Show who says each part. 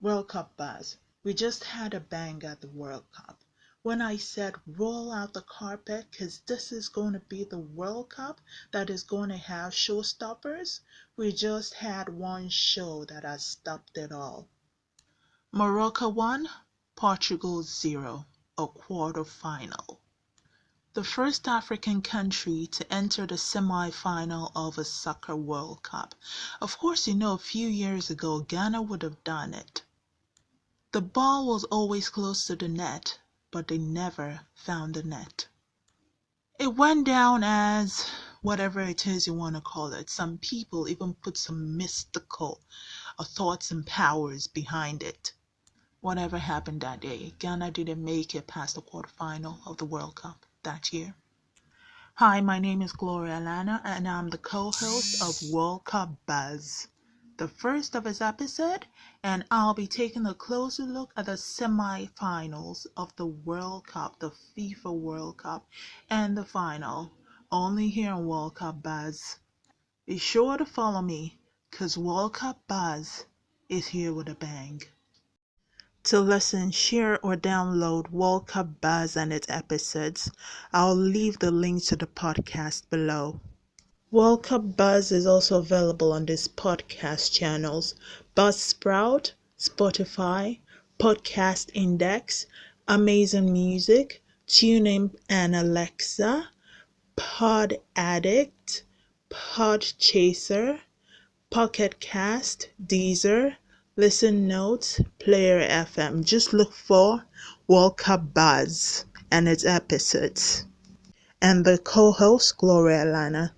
Speaker 1: World Cup buzz. We just had a bang at the World Cup. When I said roll out the carpet because this is going to be the World Cup that is going to have showstoppers, we just had one show that has stopped it all. Morocco 1, Portugal 0, a quarter final. The first African country to enter the semi-final of a soccer World Cup. Of course, you know, a few years ago, Ghana would have done it. The ball was always close to the net, but they never found the net. It went down as whatever it is you want to call it. Some people even put some mystical uh, thoughts and powers behind it. Whatever happened that day, Ghana didn't make it past the quarterfinal of the World Cup that year. Hi, my name is Gloria Lana, and I'm the co-host of World Cup Buzz the first of its episode, and I'll be taking a closer look at the semi-finals of the World Cup, the FIFA World Cup, and the final, only here on World Cup Buzz. Be sure to follow me, cause World Cup Buzz is here with a bang. To listen, share, or download World Cup Buzz and its episodes, I'll leave the link to the podcast below. World Cup Buzz is also available on these podcast channels Buzzsprout, Spotify, Podcast Index, Amazon Music, TuneIn and Alexa, Pod Addict, Pod Chaser, Pocket Cast, Deezer, Listen Notes, Player FM. Just look for World Cup Buzz and its episodes. And the co host, Gloria Lana.